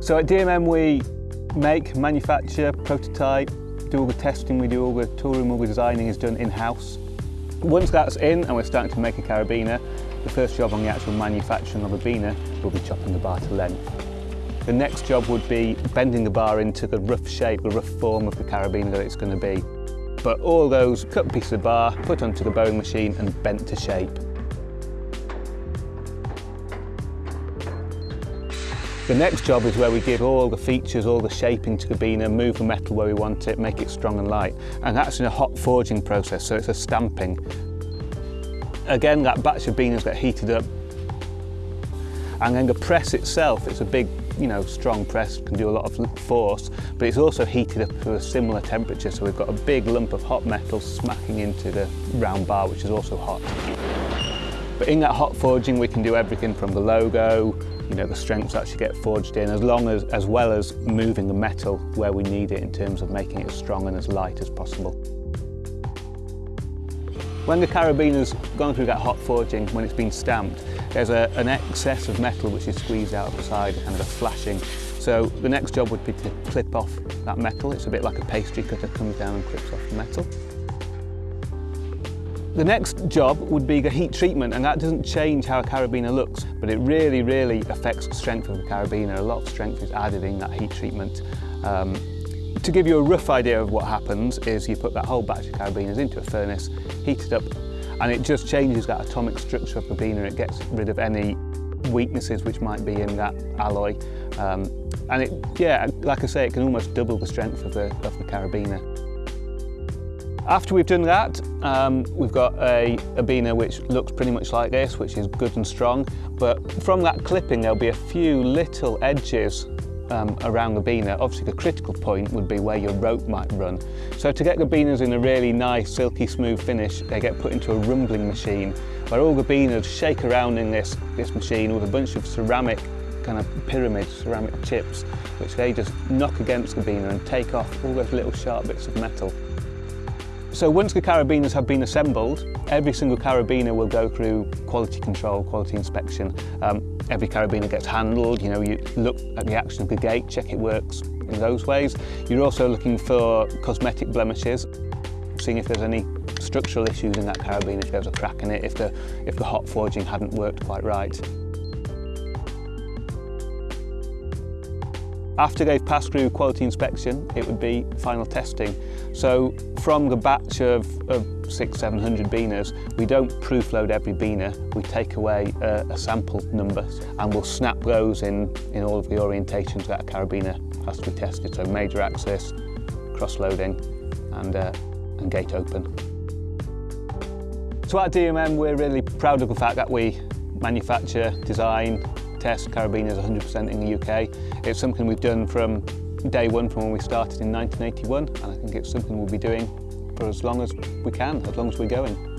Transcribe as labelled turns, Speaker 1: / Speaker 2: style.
Speaker 1: So at DMM we make, manufacture, prototype, do all the testing, we do all the tooling, all the designing is done in-house. Once that's in and we're starting to make a carabiner, the first job on the actual manufacturing of a biner will be chopping the bar to length. The next job would be bending the bar into the rough shape, the rough form of the carabiner that it's going to be. But all those cut pieces of bar, put onto the bowing machine and bent to shape. The next job is where we give all the features, all the shaping to the biner, move the metal where we want it, make it strong and light. And that's in a hot forging process, so it's a stamping. Again, that batch of biners get heated up. And then the press itself, it's a big, you know, strong press, can do a lot of force, but it's also heated up to a similar temperature, so we've got a big lump of hot metal smacking into the round bar, which is also hot. But in that hot forging, we can do everything from the logo, you know, the strengths actually get forged in, as long as, as well as moving the metal where we need it in terms of making it as strong and as light as possible. When the carabiner's gone through that hot forging, when it's been stamped, there's a, an excess of metal which is squeezed out of the side kind of a flashing. So the next job would be to clip off that metal. It's a bit like a pastry cutter comes down and clips off the metal. The next job would be the heat treatment and that doesn't change how a carabiner looks but it really really affects the strength of the carabiner. A lot of strength is added in that heat treatment. Um, to give you a rough idea of what happens is you put that whole batch of carabiners into a furnace, heat it up and it just changes that atomic structure of the biner. It gets rid of any weaknesses which might be in that alloy. Um, and it, yeah, like I say, it can almost double the strength of the, of the carabiner. After we've done that, um, we've got a, a biner which looks pretty much like this, which is good and strong. But from that clipping, there'll be a few little edges um, around the biner. Obviously, the critical point would be where your rope might run. So to get the biners in a really nice, silky smooth finish, they get put into a rumbling machine where all the biners shake around in this, this machine with a bunch of ceramic kind of pyramids, ceramic chips, which they just knock against the biner and take off all those little sharp bits of metal. So once the carabiners have been assembled, every single carabiner will go through quality control, quality inspection. Um, every carabiner gets handled, you know, you look at the action of the gate, check it works in those ways. You're also looking for cosmetic blemishes, seeing if there's any structural issues in that carabiner, if there's a crack in it, if the, if the hot forging hadn't worked quite right. After they've passed through quality inspection, it would be final testing. So from the batch of, of six, 700 beaners, we don't proof load every beaner. We take away a, a sample number and we'll snap those in, in all of the orientations that a carabiner has to be tested. So major axis, cross loading and, uh, and gate open. So at DMM, we're really proud of the fact that we manufacture, design, test carabiners 100% in the UK. It's something we've done from day one from when we started in 1981 and I think it's something we'll be doing for as long as we can, as long as we're going.